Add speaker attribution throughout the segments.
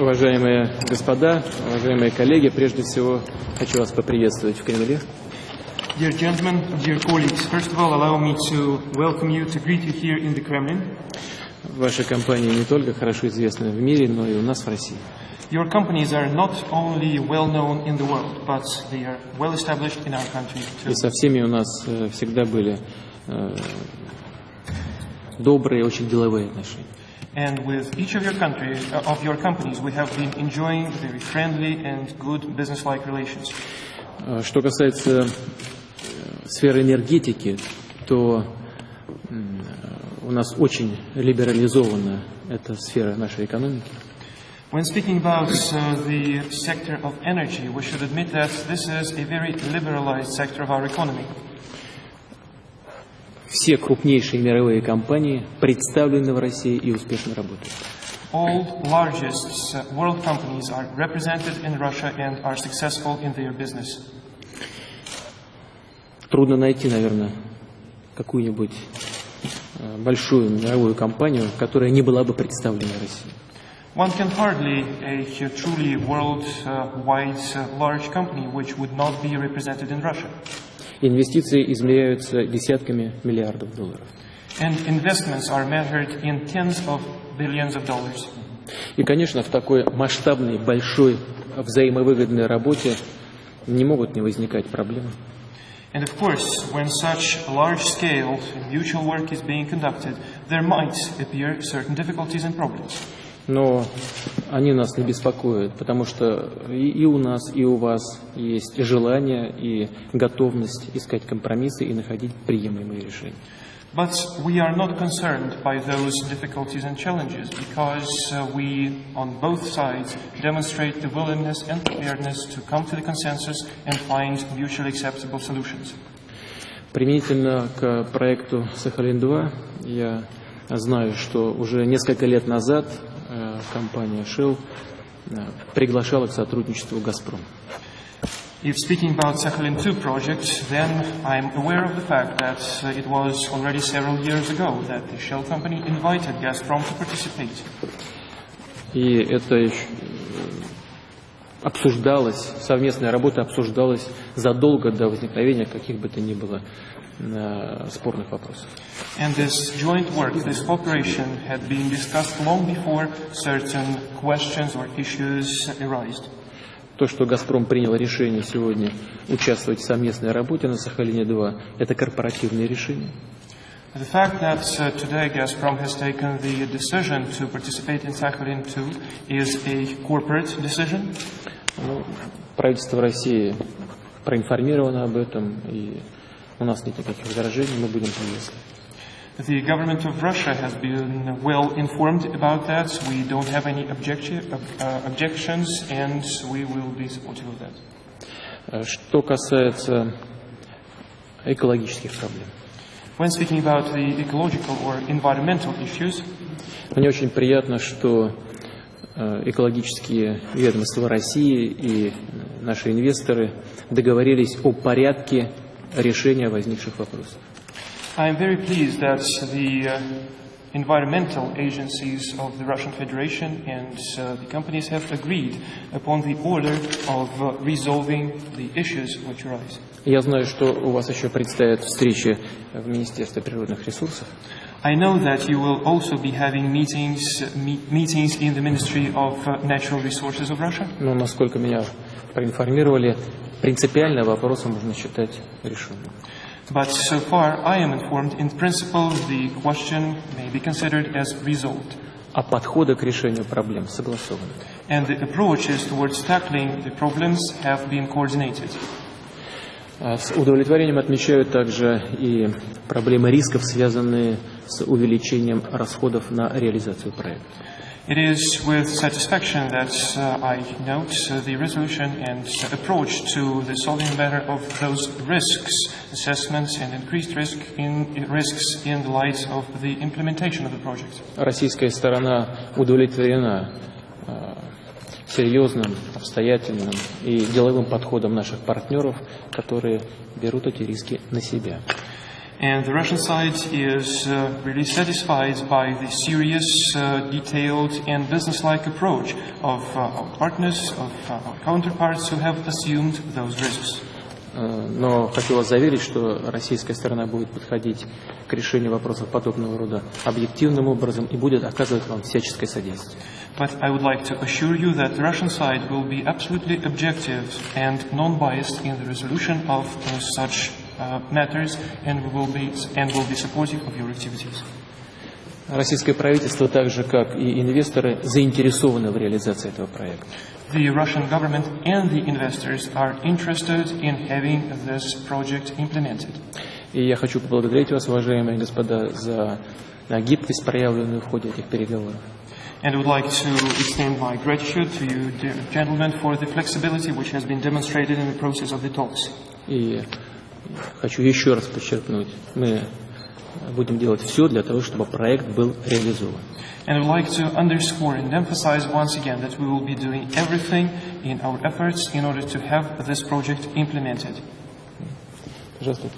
Speaker 1: Уважаемые господа, уважаемые коллеги, прежде всего хочу вас поприветствовать в Кремле.
Speaker 2: Dear gentlemen, dear colleagues, first of all, allow me to welcome you, to greet you here in the Kremlin.
Speaker 1: Ваша компания не только хорошо известна в мире, но и у нас в России.
Speaker 2: Your companies are not only well known in the world, but they are well established in our country too.
Speaker 1: И со всеми у нас э, всегда были э, добрые, очень деловые отношения.
Speaker 2: And with each of your country, uh, of your companies, we have been enjoying very friendly and good business-like relations.
Speaker 1: Э, Что касается э, сферы энергетики, то м, э, у нас очень либерализована эта сфера нашей экономики.
Speaker 2: When speaking about uh, the sector of energy, we should admit that this is a very liberalized sector of our economy.
Speaker 1: Все крупнейшие мировые компании представлены в России и успешно работают.
Speaker 2: All largest uh, world companies are represented in Russia and are successful in their business.
Speaker 1: Трудно найти, наверное, какую-нибудь э, большую мировую компанию, которая не была бы представлена в России.
Speaker 2: One can hardly a uh, truly worldwide uh, large company which would not be represented in Russia.
Speaker 1: Инвестиции измеряются десятками миллиардов долларов.
Speaker 2: And investments are measured in tens of billions of dollars.
Speaker 1: И, конечно, в такой масштабной, большой, взаимовыгодной работе не могут не возникать проблемы.
Speaker 2: And of course, when such large scale mutual work is being conducted, there might appear certain difficulties and problems.
Speaker 1: Но они нас не беспокоят, потому что и, и у нас, и у вас есть желание и готовность искать компромиссы и находить приемлемые решения.
Speaker 2: But we are not concerned by those difficulties and challenges because uh, we, on both sides, demonstrate the willingness and preparedness to come to the consensus and find mutually acceptable solutions.
Speaker 1: Применительно к проекту «Сахалин-2» я знаю, что уже несколько лет назад э, компания Shell э, приглашала к сотрудничеству «Газпром».
Speaker 2: If speaking about Sakhalin-2 project, then I'm aware of the fact that uh, it was already several years ago that the Shell company invited Gazprom to participate.
Speaker 1: И это э, обсуждалось, совместная работа обсуждалась задолго до возникновения каких бы то ни было э, спорных вопросов.
Speaker 2: And this joint work, this cooperation had been discussed long before certain questions or issues arose.
Speaker 1: То, что «Газпром» принял решение сегодня участвовать в совместной работе на Сахалине-2, это корпоративное решение.
Speaker 2: The fact that uh, today Gazprom has taken the decision to participate in Sakhalin-2 is a corporate decision.
Speaker 1: Ну, правительство России проинформировано об этом, и у нас нет никаких возражений, мы будем приветствовать.
Speaker 2: The government of Russia has been well informed about that. We don't have any objection, uh, objections, and we will be supportive of that.
Speaker 1: Э, Что касается экологических проблем.
Speaker 2: When speaking about the ecological or environmental issues,
Speaker 1: Мне очень приятно, что э, экологические ведомства России и наши инвесторы договорились о порядке решения возникших вопросов.
Speaker 2: I am very pleased that the uh, environmental agencies of the Russian Federation and uh, the companies have agreed upon the order of uh, resolving the issues which arise.
Speaker 1: Я знаю, что у вас еще предстоят встречи в Министерстве природных ресурсов.
Speaker 2: I know that you will also be having meetings, me- meetings in the Ministry of uh, Natural Resources of Russia.
Speaker 1: Но, насколько меня проинформировали, принципиально вопросы можно считать решенным.
Speaker 2: But so far, I am informed, in principle, the question may be considered as resolved.
Speaker 1: А подходы к решению проблем согласованы.
Speaker 2: And the approaches towards tackling the problems have been coordinated.
Speaker 1: А С удовлетворением отмечаю также и проблемы рисков, связанные с увеличением расходов на реализацию проекта.
Speaker 2: It is with satisfaction that uh, I note uh, the resolution and approach to the solving matter of those risks, assessments and increased risk in, risks in the light of the implementation of the project.
Speaker 1: Российская сторона удовлетворена э, серьезным, обстоятельным и деловым подходом наших партнеров, которые берут эти риски на себя.
Speaker 2: And the Russian side is uh, really satisfied by the serious, uh, detailed, and business-like approach of uh, our partners, of uh, our counterparts who have assumed those risks.
Speaker 1: Э, Но хочу вас заверить, что российская сторона будет подходить к решению вопросов подобного рода объективным образом и будет оказывать вам всяческое содействие.
Speaker 2: Uh, uh, matters and will be and will be supportive of your activities.
Speaker 1: Российское правительство, так же как и инвесторы, заинтересованы в реализации этого проекта.
Speaker 2: The Russian government and the investors are interested in having this project implemented.
Speaker 1: И я хочу поблагодарить вас, уважаемые господа, за э, гибкость, проявленную в ходе этих переговоров.
Speaker 2: And I would like to extend my gratitude to you, dear gentlemen, for the flexibility which has been demonstrated in the process of the talks.
Speaker 1: И хочу еще раз подчеркнуть, мы будем делать все для того, чтобы проект был реализован.
Speaker 2: And I would like to underscore and emphasize once again that we will be doing everything in our efforts in order to have this project implemented.
Speaker 1: Пожалуйста?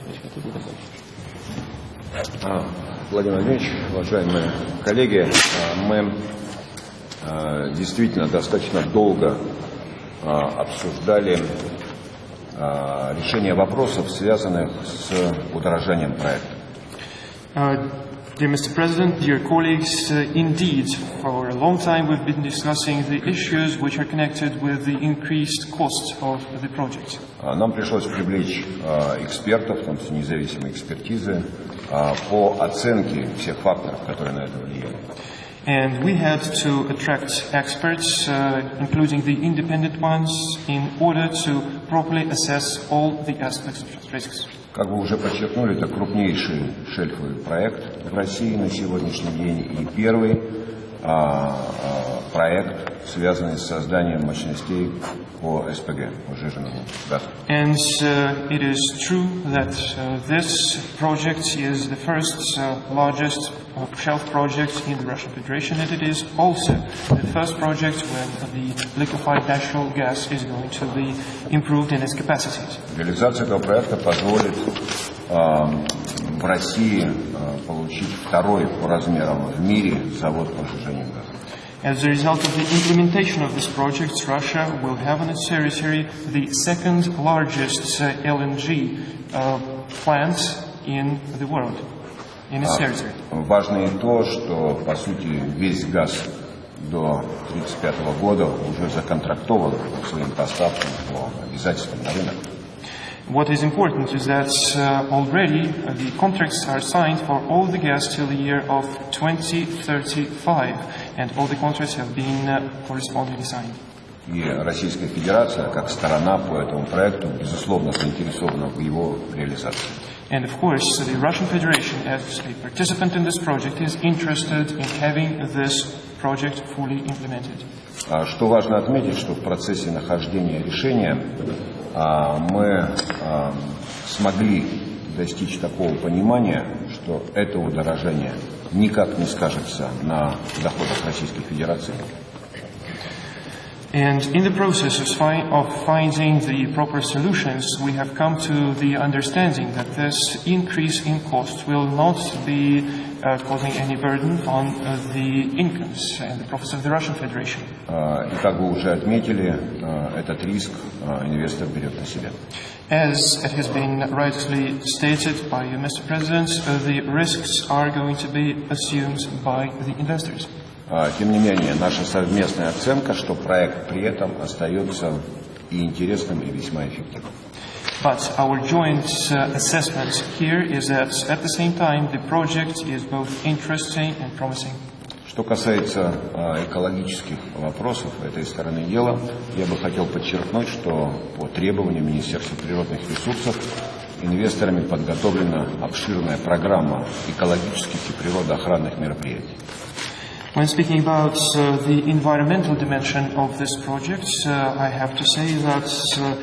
Speaker 3: А, Владимир Владимирович, уважаемые коллеги, а, мы а, действительно достаточно долго обсуждали решение вопросов, связанных с удорожанием проекта.
Speaker 2: Uh, dear Mr. President, dear colleagues, uh, indeed, for a long time we've been discussing the issues which are connected with the increased cost of the project.
Speaker 3: А, Нам пришлось привлечь а, экспертов, в том числе независимые экспертизы, а, по оценке всех факторов, которые на это влияют.
Speaker 2: And we had to attract experts, uh, including the independent ones, in order to properly assess all the aspects of risks.
Speaker 3: Как вы уже подчеркнули, это крупнейший шельфовый проект в России на сегодняшний день и первый проект, связанный с созданием мощностей по СПГ, по сжиженному газу.
Speaker 2: And uh, it is true that uh, this project is the first uh, largest uh, shelf project in the Russian Federation, and it is also the first project when the liquefied natural gas is going to be improved in its capacities.
Speaker 3: Реализация этого проекта позволит а, в России а, получить второй по размерам в мире завод по сжижению газа.
Speaker 2: As a result of the implementation of this project, Russia will have on its territory the second largest uh, LNG uh, plant in the world, in its territory.
Speaker 3: Важно и то, что, по сути, весь газ до 1935 года уже законтрактован по своим поставкам, по обязательствам на рынок.
Speaker 2: What is important is that uh, already uh, the contracts are signed for all the gas till the year of 2035, and all the contracts have been uh, correspondingly signed.
Speaker 3: И Российская Федерация, как сторона по этому проекту, безусловно, заинтересована в его реализации.
Speaker 2: And of course, the Russian Federation, as a participant in this project, is interested in having this project fully implemented.
Speaker 3: А Что важно отметить, что в процессе нахождения решения а, мы а, смогли достичь такого понимания, что это удорожание никак не скажется на доходах Российской Федерации.
Speaker 2: And in the process of, fi- of finding the proper solutions, we have come to the understanding that this increase in cost will not be uh, causing any burden on uh, the incomes and the profits of the Russian Federation.
Speaker 3: А, И как вы уже отметили, а, этот риск а, инвестор берет на себя.
Speaker 2: As it has been rightly stated by you, Mr. President, uh, the risks are going to be assumed by the investors.
Speaker 3: А, Тем не менее, наша совместная оценка, что проект при этом остается и интересным, и весьма эффективным.
Speaker 2: But our joint uh, assessment here is that at the same time the project is both interesting and promising.
Speaker 3: Что касается а, экологических вопросов этой стороны дела, я бы хотел подчеркнуть, что по требованию Министерства природных ресурсов инвесторами подготовлена обширная программа экологических и природоохранных мероприятий.
Speaker 2: When speaking about uh, the environmental dimension of this project, uh, I have to say that uh,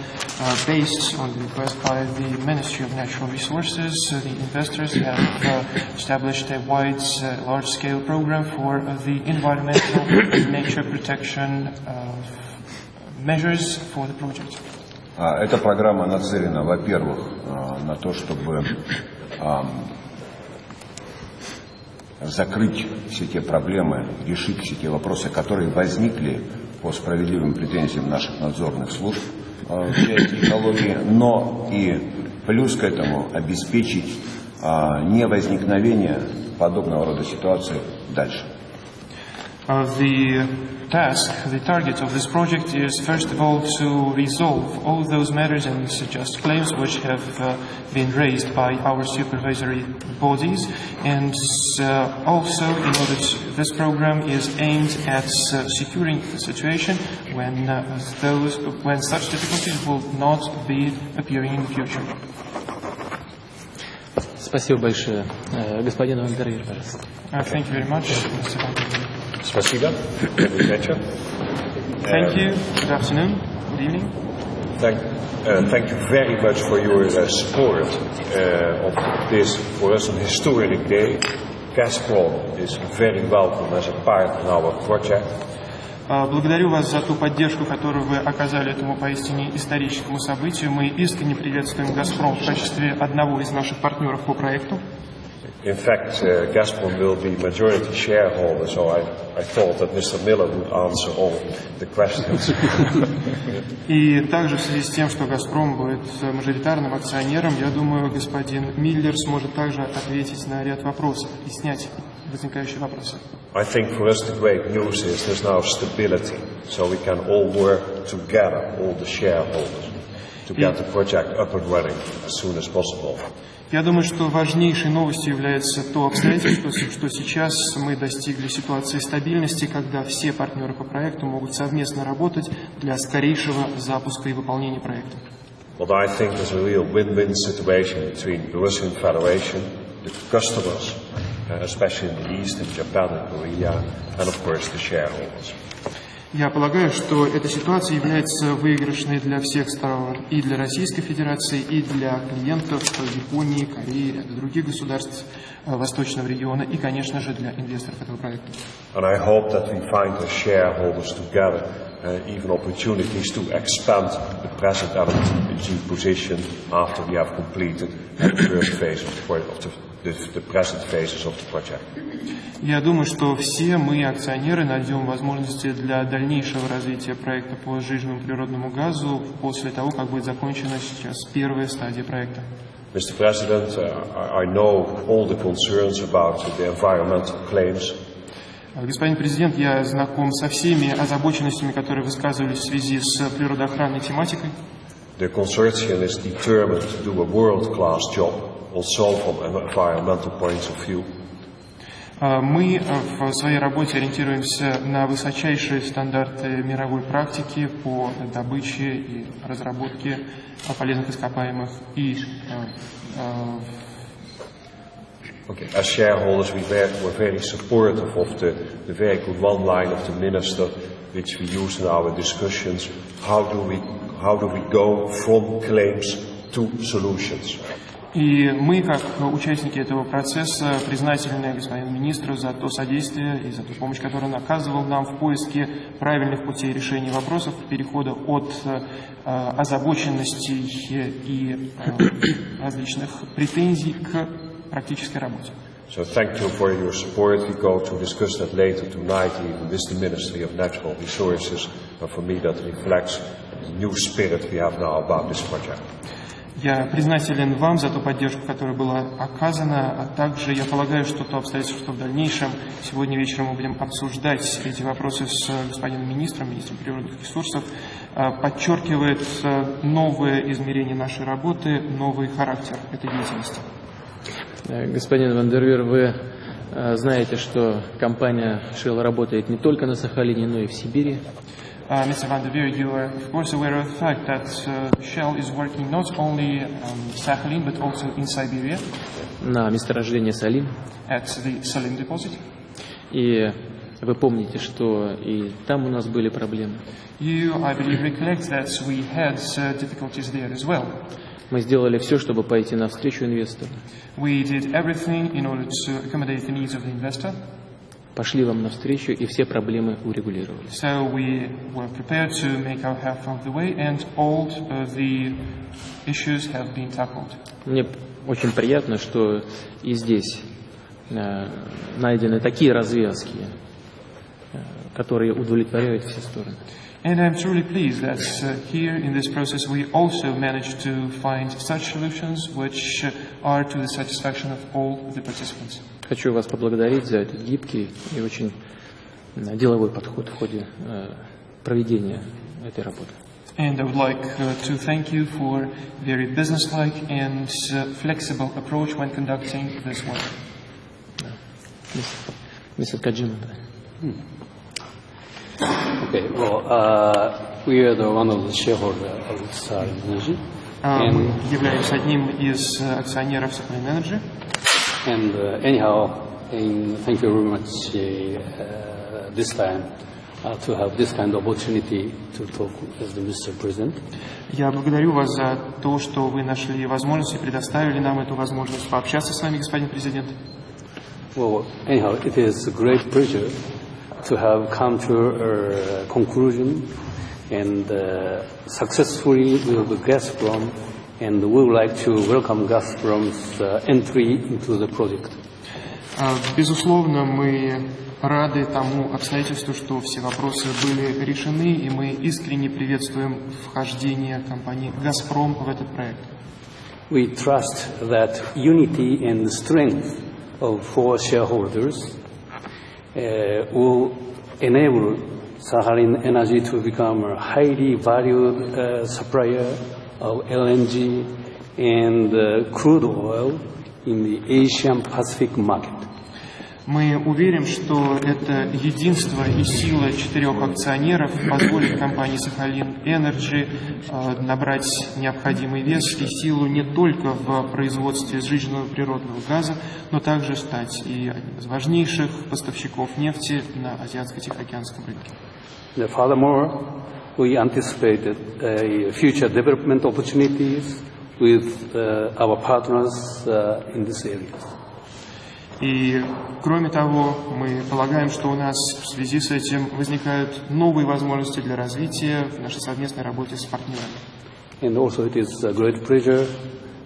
Speaker 2: uh, based on the request by the Ministry of Natural Resources, uh, the investors have uh, established a wide, uh, large-scale program for uh, the environmental and nature protection uh, measures for the project.
Speaker 3: А, Эта программа нацелена, во-первых, а, на то, чтобы закрыть все те проблемы, решить все те вопросы, которые возникли по справедливым претензиям наших надзорных служб в части экологии, но и плюс к этому обеспечить невозникновение подобного рода ситуации дальше.
Speaker 2: The task, the target of this project is first of all to resolve all those matters and suggest claims which have uh, been raised by our supervisory bodies and uh, also in order to, this program is aimed at uh, securing the situation when those when such difficulties will not be appearing in the future.
Speaker 1: Спасибо большое. Господин Вандервир, пожалуйста.
Speaker 2: Thank you very much, Mr.
Speaker 4: Спасибо. Good вечер.
Speaker 2: Thank you. Good afternoon. Good evening.
Speaker 4: Thank, uh, thank you very much for your uh, support uh, of this, for us, an historic day. Gazprom is very welcome as a part in our project.
Speaker 2: Благодарю вас за ту поддержку, которую вы оказали этому поистине историческому событию. Мы искренне приветствуем «Газпром» в качестве одного из наших партнеров по проекту.
Speaker 4: In fact, uh, Gazprom will be majority shareholder, so I, I thought that Mr. Miller would answer all the questions.
Speaker 2: И также в связи с тем, что «Газпром» будет мажоритарным акционером, я думаю, господин Миллер сможет также ответить на ряд вопросов и снять возникающие вопросы.
Speaker 4: I think for us the great news is there's now stability, so we can all work together, all the shareholders, to get the project up and running as soon as possible.
Speaker 2: Я думаю, что важнейшей новостью является то обстоятельство, что сейчас мы достигли ситуации стабильности, когда все партнеры по проекту могут совместно работать для скорейшего запуска и выполнения проекта.
Speaker 4: What I think is a real win-win situation between the Russian Federation, the customers, especially in the East, in Japan and Korea, and of course the shareholders.
Speaker 2: Я полагаю, что эта ситуация является выигрышной для всех сторон, и для Российской Федерации, и для клиентов Японии, Кореи, ряда других государств Восточного региона, и, конечно же, для инвесторов этого проекта.
Speaker 4: And I hope that we find as shareholders together even opportunities to expand the present LNG position after we have completed the first phase of the, the the, present phases of the project.
Speaker 2: Я думаю, что все мы, акционеры, найдем возможности для дальнейшего развития проекта по сжиженному природному газу после того, как будет закончена сейчас первая стадия проекта.
Speaker 4: Mr. President, uh, I know all the concerns about the environmental claims.
Speaker 2: Господин президент, я знаком со всеми озабоченностями, которые высказывались в связи с природоохранной тематикой.
Speaker 4: The consortium is determined to do a world-class job also from an environmental point of view.
Speaker 2: Мы в своей работе ориентируемся на высочайшие стандарты мировой практики по добыче и разработке полезных ископаемых и
Speaker 4: Okay. As shareholders, we were, very supportive of the very good one line of the minister, which we use in our discussions. How do we, how do we go from claims to solutions?
Speaker 2: И мы, как участники этого процесса, признательны господину министру за то содействие и за ту помощь, которую он оказывал нам в поиске правильных путей решения вопросов, перехода от э, озабоченностей и э, различных претензий к практической работе.
Speaker 4: So thank you for your support. We go to discuss that later tonight, even with the Ministry of Natural Resources. And for me, that reflects the new spirit we have now about this project.
Speaker 2: Я признателен вам за ту поддержку, которая была оказана, а также я полагаю, что то обстоятельство, что в дальнейшем сегодня вечером мы будем обсуждать эти вопросы с господином министром, министром природных ресурсов, подчеркивает новое измерение нашей работы, новый характер этой деятельности.
Speaker 1: Господин Вандервир, вы знаете, что компания Shell работает не только на Сахалине, но и в Сибири.
Speaker 2: Uh, Mr. Van Veer, you are of course aware of the fact that uh, Shell is working not only um, Sakhalin but also in Siberia.
Speaker 1: На месторождение Салим.
Speaker 2: At the Salim deposit.
Speaker 1: И вы помните, что и там у нас были проблемы.
Speaker 2: You, I believe, recollect that we had uh, difficulties there as well.
Speaker 1: Мы сделали все, чтобы пойти навстречу инвестору.
Speaker 2: We did everything in order to accommodate the needs of the investor.
Speaker 1: пошли вам навстречу и все проблемы урегулировали.
Speaker 2: So we were prepared to make our half of the way and all the issues have been tackled.
Speaker 1: Мне очень приятно, что и здесь э, найдены такие развязки, э, которые удовлетворяют все стороны.
Speaker 2: And I'm truly pleased that uh, here in this process we also managed to find such solutions which uh, are to the satisfaction of all the participants.
Speaker 1: Хочу вас поблагодарить за этот гибкий и очень э, деловой подход в ходе э, проведения этой работы.
Speaker 2: And I would like uh, to thank you for very businesslike and uh, flexible approach when conducting this work.
Speaker 1: Мистер Каджима.
Speaker 5: Okay, well, uh, we are the one of the shareholder of Sarin Energy,
Speaker 2: А, Мы
Speaker 5: and,
Speaker 2: являемся одним из э, акционеров Sachalin Energy.
Speaker 5: and uh, anyhow, in, thank you very much uh, this time uh, to have this kind of opportunity to talk as the Mr. President.
Speaker 2: Я благодарю вас за то, что вы нашли возможность и предоставили нам эту возможность пообщаться с вами, господин президент.
Speaker 5: Well, anyhow, it is a great pleasure to have come to a conclusion and uh, successfully with Gazprom, and we would like to welcome Gazprom's uh, entry into the project.
Speaker 2: А, Безусловно, мы рады тому обстоятельству, что все вопросы были решены, и мы искренне приветствуем вхождение компании «Газпром» в этот проект.
Speaker 5: We trust that unity and strength of four shareholders uh, will enable Sakhalin Energy to become a highly valued uh, supplier of LNG and uh, crude oil in the Asian Pacific market.
Speaker 2: Мы уверены, что это единство и сила четырех акционеров позволит компании «Сахалин Энерджи» э, набрать необходимый вес и силу не только в производстве сжиженного природного газа, но также стать и одним из важнейших поставщиков нефти на Азиатско-Тихоокеанском рынке.
Speaker 5: Furthermore, we anticipated uh, future development opportunities with uh, our partners uh, in this area.
Speaker 2: И, кроме того, мы полагаем, что у нас в связи с этим возникают новые возможности для развития в нашей совместной работе с партнерами.
Speaker 5: And also it is a great pleasure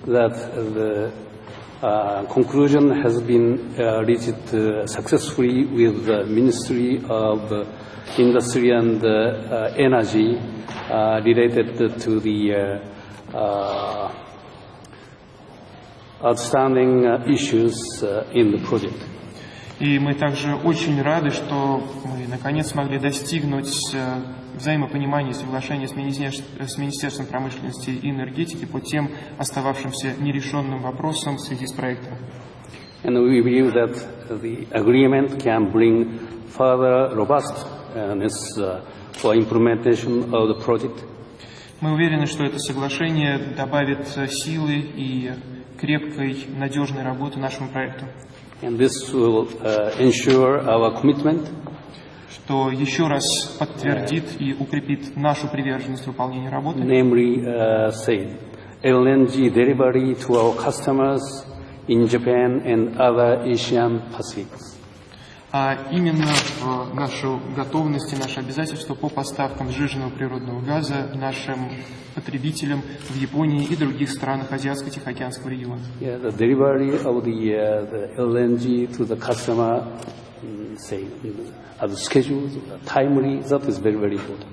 Speaker 5: that the uh, conclusion has been uh, reached uh, successfully with the Ministry of uh, Industry and uh, uh, Energy uh, related to the uh, uh, outstanding uh, issues uh, in the project.
Speaker 2: И мы также очень рады, что мы наконец смогли достигнуть э, взаимопонимания и соглашения с Министерств- с Министерством промышленности и энергетики по тем остававшимся нерешенным вопросам в связи с проектом.
Speaker 5: And we believe that the agreement can bring further robustness for implementation of the project.
Speaker 2: Мы уверены, что это соглашение добавит э, силы и крепкой, надежной работы нашему проекту,
Speaker 5: And this will uh, ensure our commitment
Speaker 2: что еще раз подтвердит и укрепит нашу приверженность выполнению работы,
Speaker 5: namely, uh, say, LNG delivery to our customers in Japan and other Asian Pacifics.
Speaker 2: А именно в нашу готовность и наше обязательство по поставкам сжиженного природного газа нашим потребителям в Японии и других странах Азиатско-Тихоокеанского региона.
Speaker 5: Yeah, the delivery of the, uh, the LNG to the customer, say, as scheduled, timely, that is very, very important.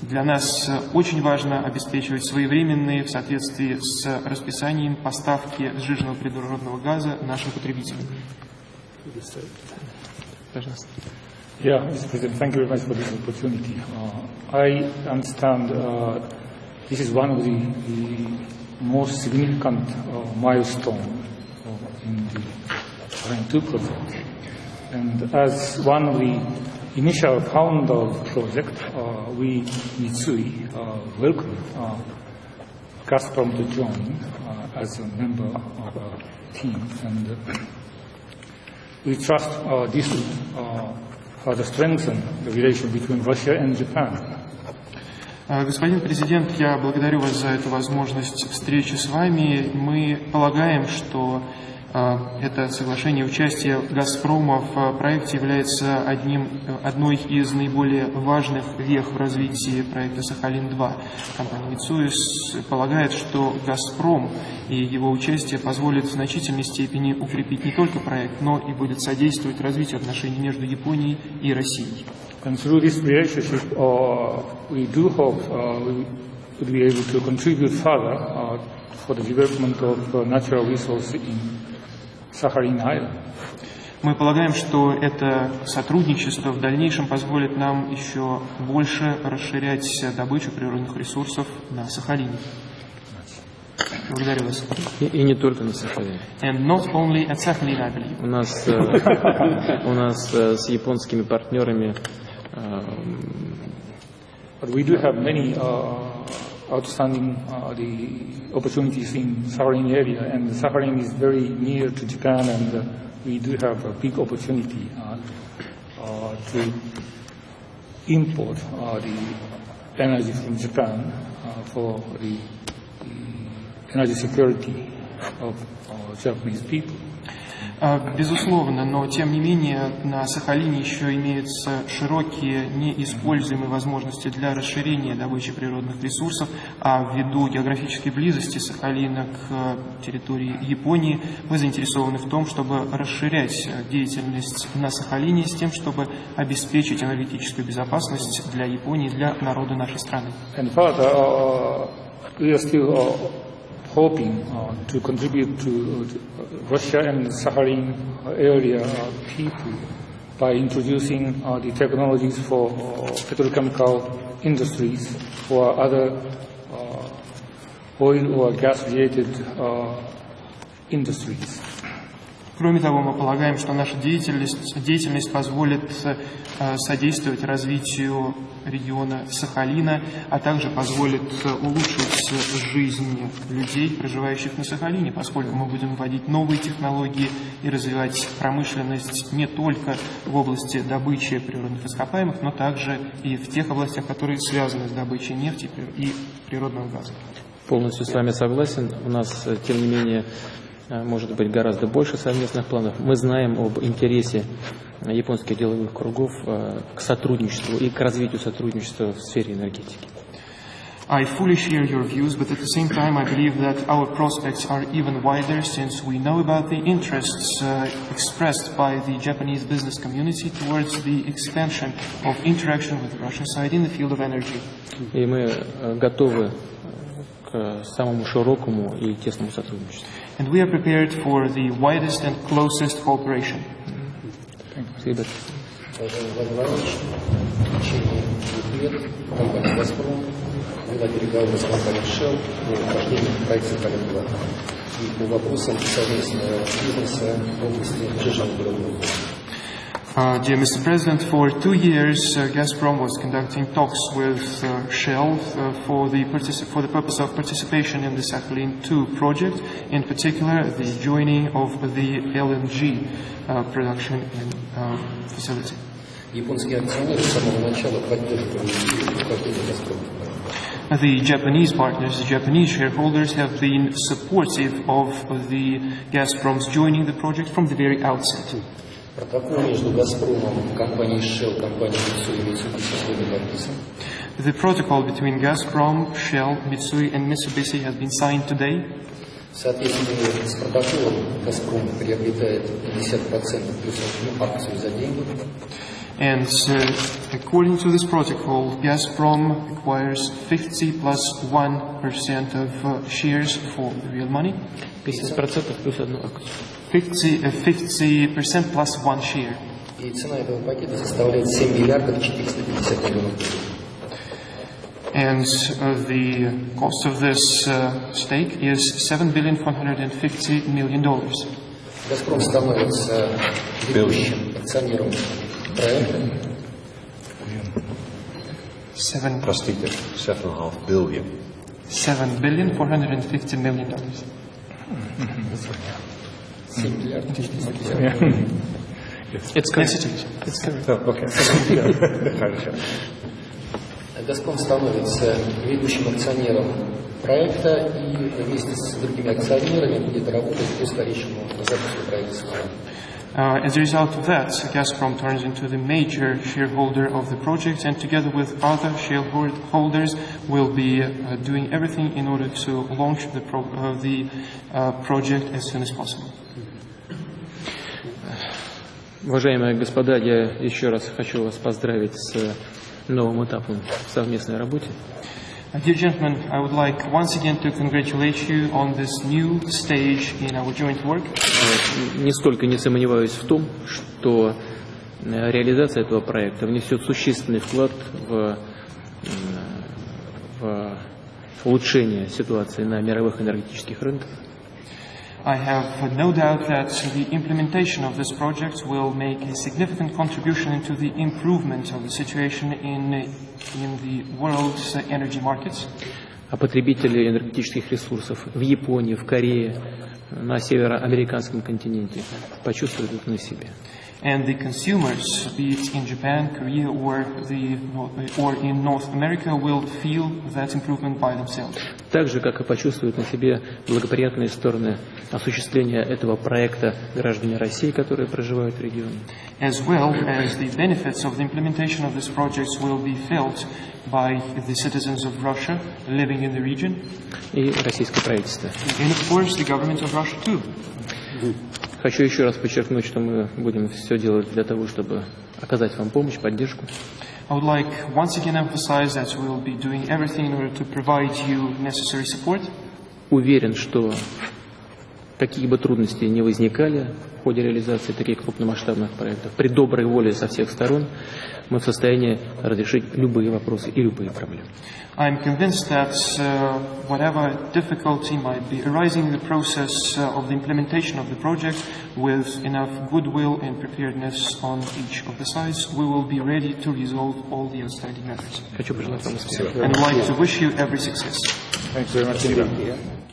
Speaker 2: Для нас э, очень важно обеспечивать своевременные в соответствии с расписанием поставки сжиженного природного газа нашим потребителям.
Speaker 1: Пожалуйста.
Speaker 6: Yeah, Mr. President, thank you very much for this opportunity. Uh, I understand uh, this is one of the, the most significant uh, milestone uh, in the Iran 2 project. And as one of the initial founder of the project, uh, we, Mitsui, uh, welcome uh, Gazprom to join uh, as a member of our team. And uh, we trust this will uh, further strengthen the relation between Russia and Japan.
Speaker 2: Э, Господин президент, я благодарю вас за эту возможность встречи с вами. Мы полагаем, что Это соглашение участия «Газпрома» в проекте является одним, э, одной из наиболее важных вех в развитии проекта «Сахалин-2». Компания Митсуи полагает, что «Газпром» и его участие позволит в значительной степени укрепить не только проект, но и будет содействовать развитию отношений между Японией и Россией.
Speaker 6: And through this relationship, uh, we do hope uh, we would be able to contribute further uh, for the development of uh, natural resources in Island.
Speaker 2: Мы полагаем, что это сотрудничество в дальнейшем позволит нам еще больше расширять добычу природных ресурсов на Сахалине. Благодарю вас.
Speaker 1: И, и не только на Сахалине.
Speaker 2: And not only at Sakhalin, I believe.
Speaker 1: У нас, э, у нас э, с японскими партнерами э,
Speaker 6: But we do have many uh, outstanding uh, the opportunities in Sakhalin area, and Sakhalin is very near to Japan, and uh, we do have a big opportunity uh, uh, to import uh, the energy from Japan uh, for the, the energy security of Japanese people.
Speaker 2: А, Безусловно, но тем не менее на Сахалине еще имеются широкие неиспользуемые возможности для расширения добычи природных ресурсов, а ввиду географической близости Сахалина к территории Японии мы заинтересованы в том, чтобы расширять э, деятельность на Сахалине с тем, чтобы обеспечить энергетическую безопасность для Японии, для народа нашей страны.
Speaker 6: And further, uh, hoping uh, to contribute to uh, Russia and Sakhalin area uh, people by introducing uh, the technologies for uh, petrochemical industries or other uh, oil or gas-related uh, industries.
Speaker 2: Кроме того, мы полагаем, что наша деятельность, деятельность позволит э, содействовать развитию региона Сахалина, а также позволит э, улучшить жизнь людей, проживающих на Сахалине, поскольку мы будем вводить новые технологии и развивать промышленность не только в области добычи природных ископаемых, но также и в тех областях, которые связаны с добычей нефти и природного газа.
Speaker 1: полностью с вами согласен. У нас, э, тем не менее, может быть гораздо больше совместных планов. Мы знаем об интересе э, японских деловых кругов э, к сотрудничеству и к развитию сотрудничества в сфере энергетики.
Speaker 2: I fully share your views, but at the same time, I believe that our prospects are even wider since we know about the interests uh, expressed by the Japanese business community towards the expansion of interaction with the Russian side in the field of energy.
Speaker 1: И мы э, готовы э, к самому широкому и тесному сотрудничеству.
Speaker 2: And we are prepared for the widest and closest cooperation.
Speaker 1: Спасибо.
Speaker 7: Уважаемый Владимир
Speaker 2: Uh, dear Mr. President, for two years, uh, Gazprom was conducting talks with uh, Shell uh, for the, for, the purpose of participation in the Sakhalin 2 project, in particular the joining of the LNG uh, production in, uh, facility. The Japanese partners, the Japanese shareholders have been supportive of the Gazprom's joining the project from the very outset.
Speaker 7: Протокол между «Газпромом», компанией Shell, компанией Mitsui и Mitsubishi сегодня подписан.
Speaker 2: The protocol between Gazprom, Shell, Mitsui and Mitsubishi has been signed today.
Speaker 7: В соответствии с протоколом «Газпром» приобретает 50% плюс одну акцию за деньги.
Speaker 2: And uh, according to this protocol, Gazprom acquires 50 plus 1% of uh, shares for real money.
Speaker 1: 50% плюс одну акцию.
Speaker 2: 50, uh, 50% plus one share.
Speaker 7: И цена этого пакета составляет 7 миллиардов 450 миллионов долларов.
Speaker 2: And uh, the cost of this uh, stake is $7 billion 450 million dollars.
Speaker 7: «Газпром» становится ведущим акционером проекта.
Speaker 2: Seven,
Speaker 4: Простите, 7,5 billion.
Speaker 2: $7 billion 450 million dollars.
Speaker 7: 7 миллиардов 450
Speaker 1: It's
Speaker 2: Yes, it is. It's correct.
Speaker 4: Oh, okay. Хорошо.
Speaker 7: «Газпром» становится ведущим акционером проекта и вместе с другими акционерами будет работать по скорейшему запуску правительства.
Speaker 2: Uh, as a result of that, Gazprom turns into the major shareholder of the project and together with other shareholders will be uh, doing everything in order to launch the, pro- uh, the uh, project as soon as possible.
Speaker 1: Уважаемые господа, я еще раз хочу вас поздравить с новым этапом в совместной работе.
Speaker 2: Uh, dear gentlemen, I would like once again to congratulate you on this new stage in our joint work.
Speaker 1: Э, Нисколько не сомневаюсь в том, что э, реализация этого проекта внесет существенный вклад в, в улучшение ситуации на мировых энергетических рынках.
Speaker 2: I have no doubt that the implementation of this project will make a significant contribution into the improvement of the situation in, in the world's energy markets.
Speaker 1: А потребители энергетических ресурсов в Японии, в Корее, на североамериканском континенте почувствуют это на себе.
Speaker 2: And the consumers, be it in Japan, Korea, or, the, or in North America, will feel that improvement by themselves.
Speaker 1: Так же, как и почувствуют на себе благоприятные стороны осуществления этого проекта граждане России, которые проживают в регионе.
Speaker 2: As well as the benefits of the implementation of this project will be felt by the citizens of Russia living in the region,
Speaker 1: и российское правительство.
Speaker 2: and of course the government of Russia too.
Speaker 1: Хочу еще раз подчеркнуть, что мы будем все делать для того, чтобы оказать вам помощь, поддержку.
Speaker 2: I would like once again emphasize that we will be doing everything in order to provide you necessary support.
Speaker 1: Уверен, что какие бы трудности не возникали в ходе реализации таких крупномасштабных проектов, при доброй воле со всех сторон мы в состоянии разрешить любые вопросы и любые проблемы.
Speaker 2: I'm convinced that uh, whatever difficulty might be arising in the process uh, of the implementation of the project, with enough goodwill and preparedness on each of the sides, we will be ready to resolve all the outstanding matters.
Speaker 1: Хочу пожелать вам успеха.
Speaker 2: And I'd like to wish you every success.
Speaker 6: Thank you very much indeed.